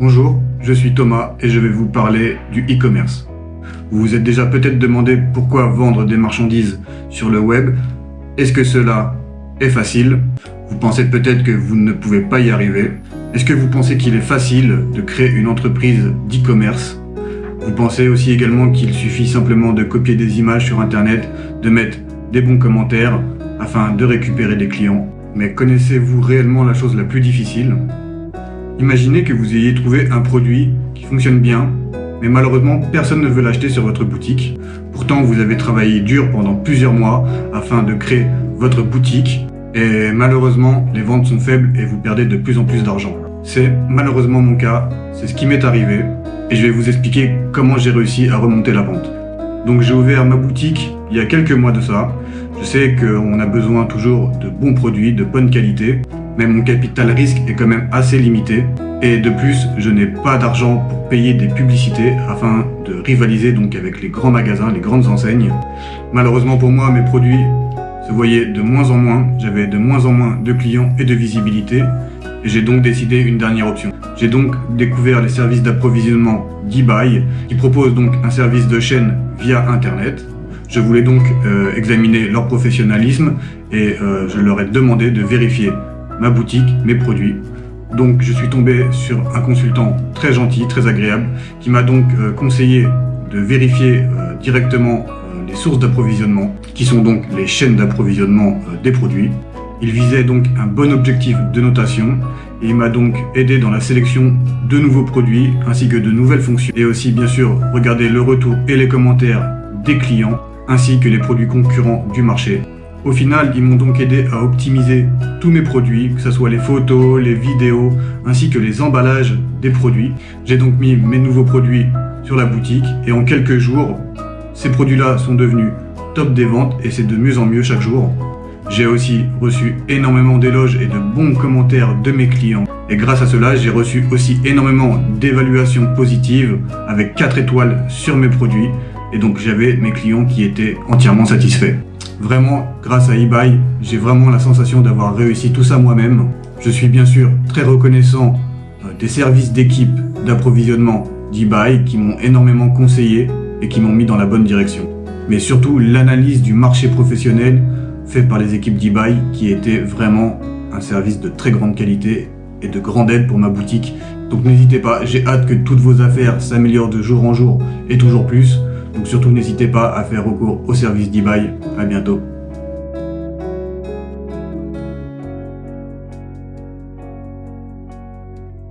Bonjour, je suis Thomas et je vais vous parler du e-commerce. Vous vous êtes déjà peut-être demandé pourquoi vendre des marchandises sur le web. Est-ce que cela est facile? Vous pensez peut-être que vous ne pouvez pas y arriver. Est-ce que vous pensez qu'il est facile de créer une entreprise d'e-commerce? Vous pensez aussi également qu'il suffit simplement de copier des images sur internet, de mettre des bons commentaires afin de récupérer des clients. Mais connaissez-vous réellement la chose la plus difficile? Imaginez que vous ayez trouvé un produit qui fonctionne bien, mais malheureusement personne ne veut l'acheter sur votre boutique. Pourtant vous avez travaillé dur pendant plusieurs mois afin de créer votre boutique et malheureusement les ventes sont faibles et vous perdez de plus en plus d'argent. C'est malheureusement mon cas, c'est ce qui m'est arrivé et je vais vous expliquer comment j'ai réussi à remonter la vente. Donc j'ai ouvert ma boutique il y a quelques mois de ça. Je sais qu'on a besoin toujours de bons produits, de bonne qualité, mais mon capital risque est quand même assez limité. Et de plus, je n'ai pas d'argent pour payer des publicités afin de rivaliser donc avec les grands magasins, les grandes enseignes. Malheureusement pour moi, mes produits se voyaient de moins en moins, j'avais de moins en moins de clients et de visibilité, j'ai donc décidé une dernière option. J'ai donc découvert les services d'approvisionnement d'eBay, qui proposent donc un service de chaîne via Internet. Je voulais donc euh, examiner leur professionnalisme et euh, je leur ai demandé de vérifier ma boutique, mes produits. Donc je suis tombé sur un consultant très gentil, très agréable, qui m'a donc euh, conseillé de vérifier euh, directement euh, les sources d'approvisionnement, qui sont donc les chaînes d'approvisionnement des produits. Il visait donc un bon objectif de notation et il m'a donc aidé dans la sélection de nouveaux produits ainsi que de nouvelles fonctions et aussi bien sûr regarder le retour et les commentaires des clients ainsi que les produits concurrents du marché au final, ils m'ont donc aidé à optimiser tous mes produits, que ce soit les photos, les vidéos, ainsi que les emballages des produits. J'ai donc mis mes nouveaux produits sur la boutique et en quelques jours, ces produits-là sont devenus top des ventes et c'est de mieux en mieux chaque jour. J'ai aussi reçu énormément d'éloges et de bons commentaires de mes clients. Et grâce à cela, j'ai reçu aussi énormément d'évaluations positives avec 4 étoiles sur mes produits. Et donc j'avais mes clients qui étaient entièrement satisfaits. Vraiment, grâce à eBay, j'ai vraiment la sensation d'avoir réussi tout ça moi-même. Je suis bien sûr très reconnaissant euh, des services d'équipe d'approvisionnement d'eBay qui m'ont énormément conseillé et qui m'ont mis dans la bonne direction. Mais surtout l'analyse du marché professionnel fait par les équipes d'eBay qui était vraiment un service de très grande qualité et de grande aide pour ma boutique. Donc n'hésitez pas, j'ai hâte que toutes vos affaires s'améliorent de jour en jour et toujours plus. Donc surtout n'hésitez pas à faire recours au service d'eBay. À bientôt.